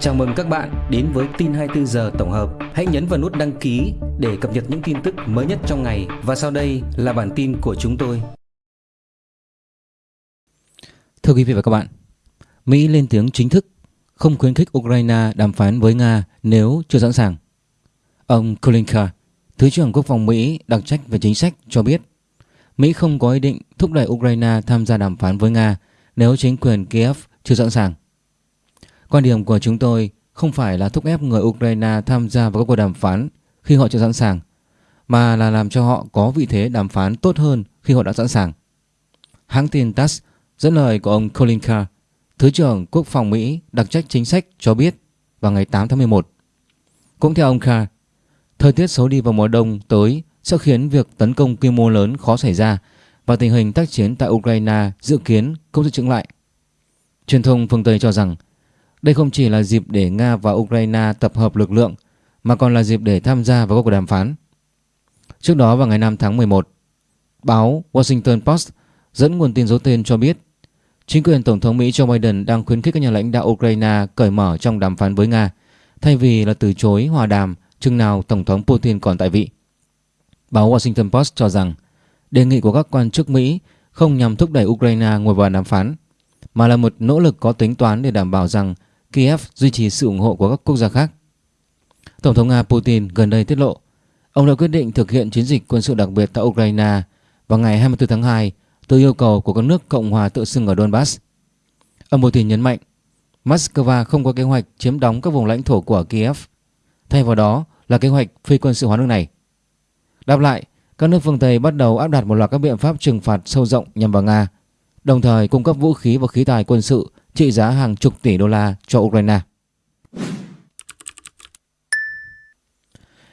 Chào mừng các bạn đến với tin 24 giờ tổng hợp. Hãy nhấn vào nút đăng ký để cập nhật những tin tức mới nhất trong ngày và sau đây là bản tin của chúng tôi. Thưa quý vị và các bạn, Mỹ lên tiếng chính thức không khuyến khích Ukraine đàm phán với Nga nếu chưa sẵn sàng. Ông Kulinka, Thứ trưởng Quốc phòng Mỹ đặc trách về chính sách cho biết Mỹ không có ý định thúc đẩy Ukraine tham gia đàm phán với Nga nếu chính quyền Kiev chưa sẵn sàng. Quan điểm của chúng tôi không phải là thúc ép người Ukraine tham gia vào các cuộc đàm phán khi họ chưa sẵn sàng, mà là làm cho họ có vị thế đàm phán tốt hơn khi họ đã sẵn sàng. Hãng tin TASS dẫn lời của ông Colin Carr, Thứ trưởng Quốc phòng Mỹ đặc trách chính sách cho biết vào ngày 8 tháng 11. Cũng theo ông Carr, thời tiết xấu đi vào mùa đông tới sẽ khiến việc tấn công quy mô lớn khó xảy ra và tình hình tác chiến tại Ukraine dự kiến cũng sẽ chững lại. Truyền thông phương Tây cho rằng đây không chỉ là dịp để Nga và Ukraine tập hợp lực lượng mà còn là dịp để tham gia vào các cuộc đàm phán. Trước đó vào ngày 5 tháng 11, báo Washington Post dẫn nguồn tin giấu tên cho biết chính quyền Tổng thống Mỹ Joe Biden đang khuyến khích các nhà lãnh đạo Ukraine cởi mở trong đàm phán với Nga thay vì là từ chối hòa đàm chừng nào Tổng thống Putin còn tại vị. Báo Washington Post cho rằng đề nghị của các quan chức Mỹ không nhằm thúc đẩy Ukraine ngồi vào đàm phán mà là một nỗ lực có tính toán để đảm bảo rằng Kiev duy trì sự ủng hộ của các quốc gia khác. Tổng thống Nga Putin gần đây tiết lộ ông đã quyết định thực hiện chiến dịch quân sự đặc biệt tại Ukraine vào ngày 24 tháng 2 từ yêu cầu của các nước Cộng hòa tự xưng ở Donbass. Ông Putin nhấn mạnh Moscow không có kế hoạch chiếm đóng các vùng lãnh thổ của Kiev. Thay vào đó là kế hoạch phi quân sự hóa nước này. Đáp lại, các nước phương Tây bắt đầu áp đặt một loạt các biện pháp trừng phạt sâu rộng nhằm vào Nga, đồng thời cung cấp vũ khí và khí tài quân sự trị giá hàng chục tỷ đô la cho Ukraine.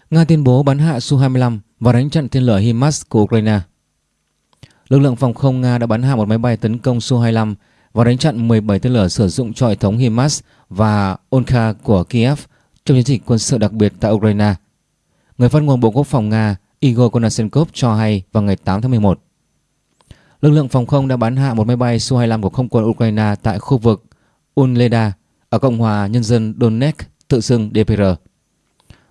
Nga tuyên bố bắn hạ Su-25 và đánh chặn tên lửa HIMARS của Ukraine. Lực lượng phòng không Nga đã bắn hạ một máy bay tấn công Su-25 và đánh chặn 17 tên lửa sử dụng cho hệ thống HIMARS và Onka của Kiev trong chiến dịch quân sự đặc biệt tại Ukraine. Người phát ngôn Bộ Quốc phòng Nga Igor Konashenkov cho hay vào ngày 8 tháng 11. Lực lượng phòng không đã bắn hạ một máy bay Su-25 của không quân Ukraine tại khu vực Unleda ở Cộng hòa Nhân dân Donetsk tự xưng DPR.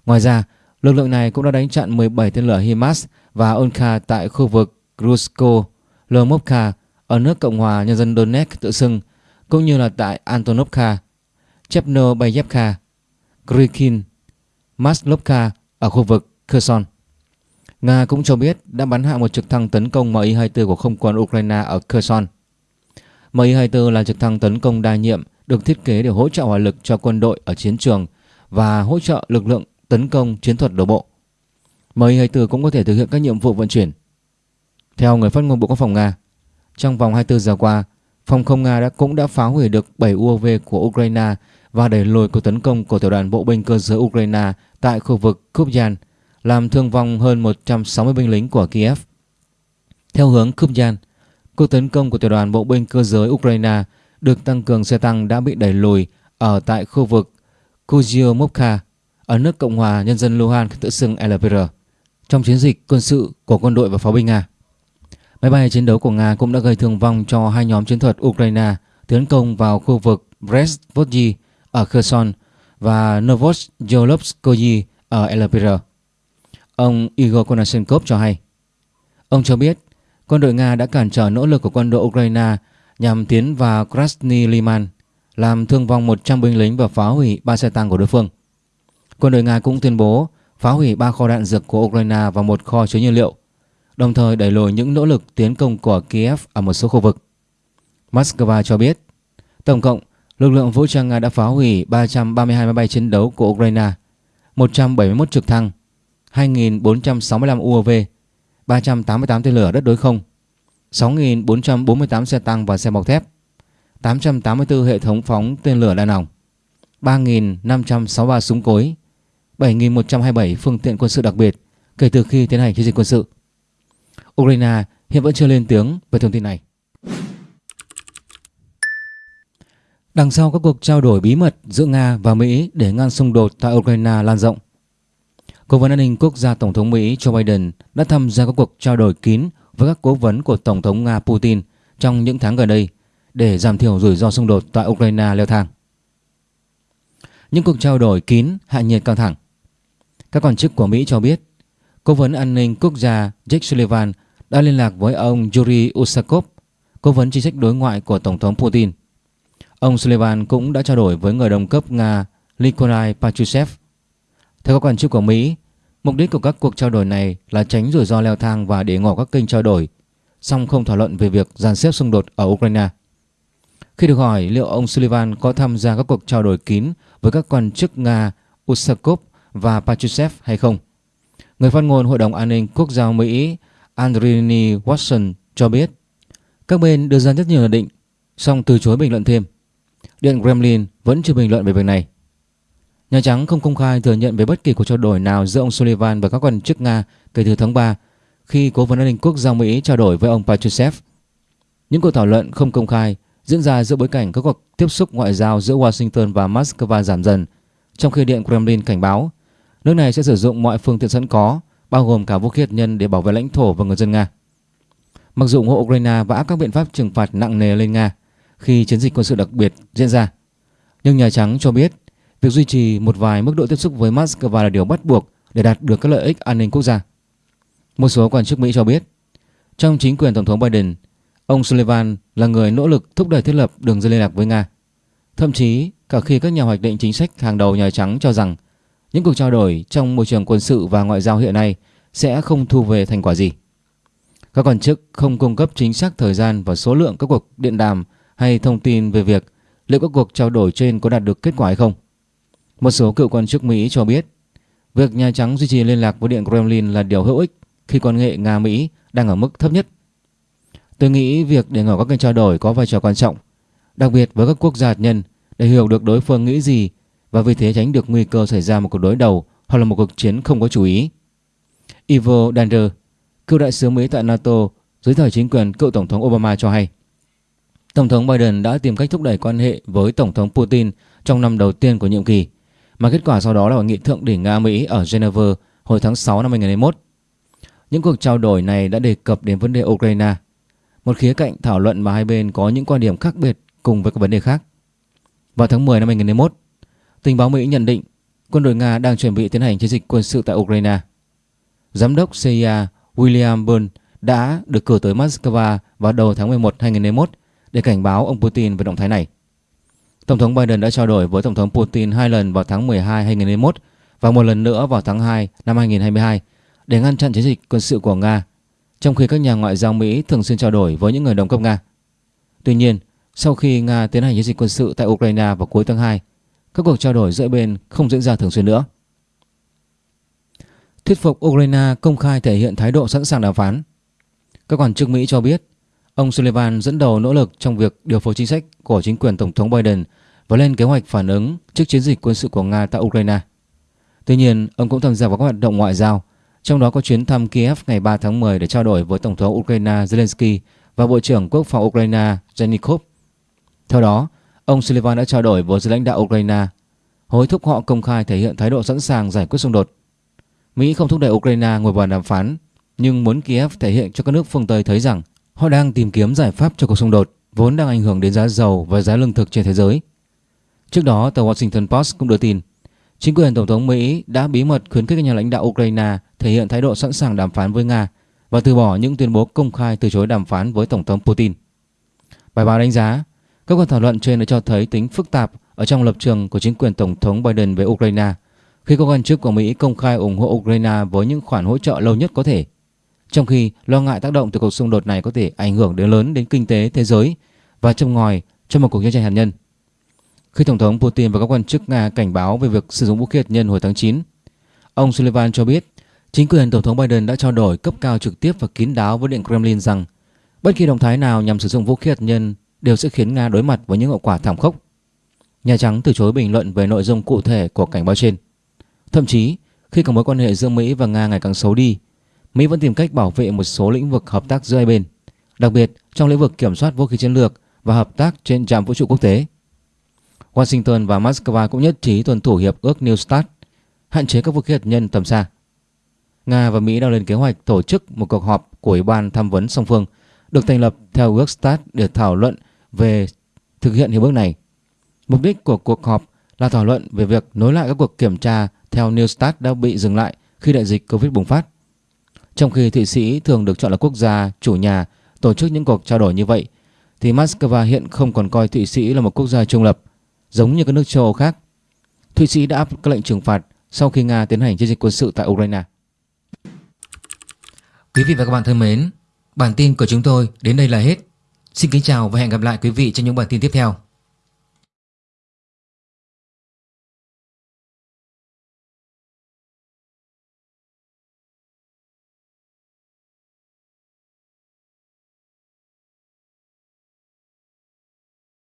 Ngoài ra, lực lượng này cũng đã đánh chặn 17 tên lửa HIMARS và Onka tại khu vực Grusko, Lomovka ở nước Cộng hòa Nhân dân Donetsk tự xưng, cũng như là tại Antonovka, Chepnobayevka, Krykin, Maslovka ở khu vực Kherson. Nga cũng cho biết đã bắn hạ một trực thăng tấn công Mi-24 của không quân Ukraine ở Kherson. Mi-24 là trực thăng tấn công đa nhiệm được thiết kế để hỗ trợ hỏa lực cho quân đội ở chiến trường và hỗ trợ lực lượng tấn công chiến thuật đổ bộ. Mi-24 cũng có thể thực hiện các nhiệm vụ vận chuyển. Theo người phát ngôn Bộ Quốc phòng Nga, trong vòng 24 giờ qua, phòng không Nga đã cũng đã phá hủy được 7 UAV của Ukraine và đẩy lùi cuộc tấn công của tiểu đoàn bộ binh cơ giới Ukraine tại khu vực Kupyan làm thương vong hơn 160 binh lính của Kiev. Theo hướng Kupyan, cuộc tấn công của tiểu đoàn bộ binh cơ giới Ukraine được tăng cường xe tăng đã bị đẩy lùi ở tại khu vực Kuzyomovka ở nước Cộng hòa Nhân dân Luhansk tự xưng LPR trong chiến dịch quân sự của quân đội và pháo binh Nga. Máy bay chiến đấu của Nga cũng đã gây thương vong cho hai nhóm chiến thuật Ukraine tiến công vào khu vực Brest-Vodji ở Kherson và Novosyolovskoye ở LPR. Ông Igor Konashenkov cho hay. Ông cho biết quân đội Nga đã cản trở nỗ lực của quân đội Ukraine nhằm tiến vào Krasny Liman, làm thương vong 100 binh lính và phá hủy ba xe tăng của đối phương. Quân đội Nga cũng tuyên bố phá hủy ba kho đạn dược của Ukraine và một kho chứa nhiên liệu, đồng thời đẩy lùi những nỗ lực tiến công của Kiev ở một số khu vực. Moscow cho biết, tổng cộng lực lượng vũ trang Nga đã phá hủy 332 máy bay chiến đấu của Ukraine, 171 trực thăng, 2.465 UAV, 388 tên lửa đất đối không, 6.448 xe tăng và xe bọc thép, 884 hệ thống phóng tên lửa đa nòng, 3.563 súng cối, 7.127 phương tiện quân sự đặc biệt kể từ khi tiến hành chiến dịch quân sự. Ukraine hiện vẫn chưa lên tiếng về thông tin này. Đằng sau các cuộc trao đổi bí mật giữa Nga và Mỹ để ngăn xung đột tại Ukraine lan rộng, Cố vấn an ninh quốc gia Tổng thống Mỹ Joe Biden đã tham gia các cuộc trao đổi kín với các cố vấn của Tổng thống Nga Putin trong những tháng gần đây để giảm thiểu rủi ro xung đột tại Ukraine leo thang. những cuộc trao đổi kín hạ nhiệt căng thẳng. Các quan chức của Mỹ cho biết, Cố vấn an ninh quốc gia Jake Sullivan đã liên lạc với ông Yuri Usakov, cố vấn chính sách đối ngoại của Tổng thống Putin. Ông Sullivan cũng đã trao đổi với người đồng cấp Nga Nikolai Patrushev. Theo các quan chức của Mỹ, mục đích của các cuộc trao đổi này là tránh rủi ro leo thang và để ngỏ các kênh trao đổi, song không thảo luận về việc dàn xếp xung đột ở Ukraine. Khi được hỏi liệu ông Sullivan có tham gia các cuộc trao đổi kín với các quan chức Nga Usakov và Patrushev hay không, người phát ngôn Hội đồng An ninh Quốc gia Mỹ Andrini Watson cho biết các bên đưa ra rất nhiều nhận định, song từ chối bình luận thêm. Điện Kremlin vẫn chưa bình luận về việc này. Nhà Trắng không công khai thừa nhận về bất kỳ cuộc trao đổi nào giữa ông Sullivan và các quan chức Nga kể từ tháng 3 khi Cố vấn an ninh quốc gia Mỹ trao đổi với ông Patrushev. Những cuộc thảo luận không công khai diễn ra giữa bối cảnh các cuộc tiếp xúc ngoại giao giữa Washington và Moscow giảm dần, trong khi Điện Kremlin cảnh báo nước này sẽ sử dụng mọi phương tiện sẵn có, bao gồm cả vũ khí hạt nhân để bảo vệ lãnh thổ và người dân Nga. Mặc dù ủng hộ Ukraine và áp các biện pháp trừng phạt nặng nề lên Nga khi chiến dịch quân sự đặc biệt diễn ra, nhưng Nhà Trắng cho biết việc duy trì một vài mức độ tiếp xúc với Moscow là điều bắt buộc để đạt được các lợi ích an ninh quốc gia. Một số quan chức Mỹ cho biết, trong chính quyền Tổng thống Biden, ông Sullivan là người nỗ lực thúc đẩy thiết lập đường dây liên lạc với Nga. Thậm chí, cả khi các nhà hoạch định chính sách hàng đầu Nhà Trắng cho rằng những cuộc trao đổi trong môi trường quân sự và ngoại giao hiện nay sẽ không thu về thành quả gì. Các quan chức không cung cấp chính xác thời gian và số lượng các cuộc điện đàm hay thông tin về việc liệu các cuộc trao đổi trên có đạt được kết quả hay không. Một số cựu quan chức Mỹ cho biết việc Nhà Trắng duy trì liên lạc với Điện Kremlin là điều hữu ích khi quan hệ Nga-Mỹ đang ở mức thấp nhất. Tôi nghĩ việc để ngỏ các kênh trao đổi có vai trò quan trọng, đặc biệt với các quốc gia hạt nhân để hiểu được đối phương nghĩ gì và vì thế tránh được nguy cơ xảy ra một cuộc đối đầu hoặc là một cuộc chiến không có chú ý. Ivo Dander, cựu đại sứ Mỹ tại NATO dưới thời chính quyền cựu Tổng thống Obama cho hay Tổng thống Biden đã tìm cách thúc đẩy quan hệ với Tổng thống Putin trong năm đầu tiên của nhiệm kỳ, mà kết quả sau đó là hội nghị thượng đỉnh Nga-Mỹ ở Geneva hồi tháng 6 năm 2021. Những cuộc trao đổi này đã đề cập đến vấn đề Ukraine, một khía cạnh thảo luận mà hai bên có những quan điểm khác biệt cùng với các vấn đề khác. Vào tháng 10 năm 2021, tình báo Mỹ nhận định quân đội Nga đang chuẩn bị tiến hành chiến dịch quân sự tại Ukraine. Giám đốc CIA William Burns đã được cử tới Moscow vào đầu tháng 11 2021 để cảnh báo ông Putin về động thái này. Tổng thống Biden đã trao đổi với Tổng thống Putin hai lần vào tháng 12 2021 và một lần nữa vào tháng 2 năm 2022 để ngăn chặn chiến dịch quân sự của Nga, trong khi các nhà ngoại giao Mỹ thường xuyên trao đổi với những người đồng cấp Nga. Tuy nhiên, sau khi Nga tiến hành chiến dịch quân sự tại Ukraine vào cuối tháng 2, các cuộc trao đổi giữa bên không diễn ra thường xuyên nữa. Thuyết phục Ukraine công khai thể hiện thái độ sẵn sàng đàm phán. Các quan chức Mỹ cho biết ông Sullivan dẫn đầu nỗ lực trong việc điều phối chính sách của chính quyền Tổng thống Biden và lên kế hoạch phản ứng trước chiến dịch quân sự của Nga tại Ukraine. Tuy nhiên, ông cũng tham gia vào các hoạt động ngoại giao, trong đó có chuyến thăm Kiev ngày 3 tháng 10 để trao đổi với Tổng thống Ukraine Zelensky và Bộ trưởng Quốc phòng Ukraine Zhenikov. Theo đó, Ông Sullivan đã trao đổi với giới lãnh đạo Ukraine, hối thúc họ công khai thể hiện thái độ sẵn sàng giải quyết xung đột. Mỹ không thúc đẩy Ukraine ngồi vào đàm phán, nhưng muốn Kiev thể hiện cho các nước phương Tây thấy rằng họ đang tìm kiếm giải pháp cho cuộc xung đột vốn đang ảnh hưởng đến giá dầu và giá lương thực trên thế giới. Trước đó, tờ Washington Post cũng đưa tin, chính quyền Tổng thống Mỹ đã bí mật khuyến khích các nhà lãnh đạo Ukraine thể hiện thái độ sẵn sàng đàm phán với Nga và từ bỏ những tuyên bố công khai từ chối đàm phán với Tổng thống Putin. Bài báo đánh giá các cuộc thảo luận trên đã cho thấy tính phức tạp ở trong lập trường của chính quyền Tổng thống Biden về Ukraine khi các quan chức của Mỹ công khai ủng hộ Ukraine với những khoản hỗ trợ lâu nhất có thể. Trong khi lo ngại tác động từ cuộc xung đột này có thể ảnh hưởng đến lớn đến kinh tế thế giới và châm ngòi cho một cuộc chiến tranh hạt nhân. Khi Tổng thống Putin và các quan chức Nga cảnh báo về việc sử dụng vũ khí hạt nhân hồi tháng 9, ông Sullivan cho biết chính quyền Tổng thống Biden đã trao đổi cấp cao trực tiếp và kín đáo với Điện Kremlin rằng bất kỳ động thái nào nhằm sử dụng vũ khí hạt nhân đều sẽ khiến Nga đối mặt với những hậu quả thảm khốc. Nhà Trắng từ chối bình luận về nội dung cụ thể của cảnh báo trên. Thậm chí, khi có mối quan hệ giữa Mỹ và Nga ngày càng xấu đi, Mỹ vẫn tìm cách bảo vệ một số lĩnh vực hợp tác giữa hai bên, đặc biệt trong lĩnh vực kiểm soát vũ khí chiến lược và hợp tác trên trạm vũ trụ quốc tế. Washington và Moscow cũng nhất trí tuân thủ hiệp ước New START, hạn chế các vũ khí hạt nhân tầm xa. Nga và Mỹ đang lên kế hoạch tổ chức một cuộc họp của Ủy ban tham vấn song phương được thành lập theo ước START để thảo luận về thực hiện hiệp ước này. Mục đích của cuộc họp là thảo luận về việc nối lại các cuộc kiểm tra theo New START đã bị dừng lại khi đại dịch Covid bùng phát. Trong khi Thụy Sĩ thường được chọn là quốc gia chủ nhà tổ chức những cuộc trao đổi như vậy, thì Moscow hiện không còn coi Thụy Sĩ là một quốc gia trung lập, giống như các nước châu Âu khác. Thụy Sĩ đã áp các lệnh trừng phạt sau khi Nga tiến hành chiến dịch quân sự tại Ukraine. Quý vị và các bạn thân mến, bản tin của chúng tôi đến đây là hết. Xin kính chào và hẹn gặp lại quý vị trong những bản tin tiếp theo.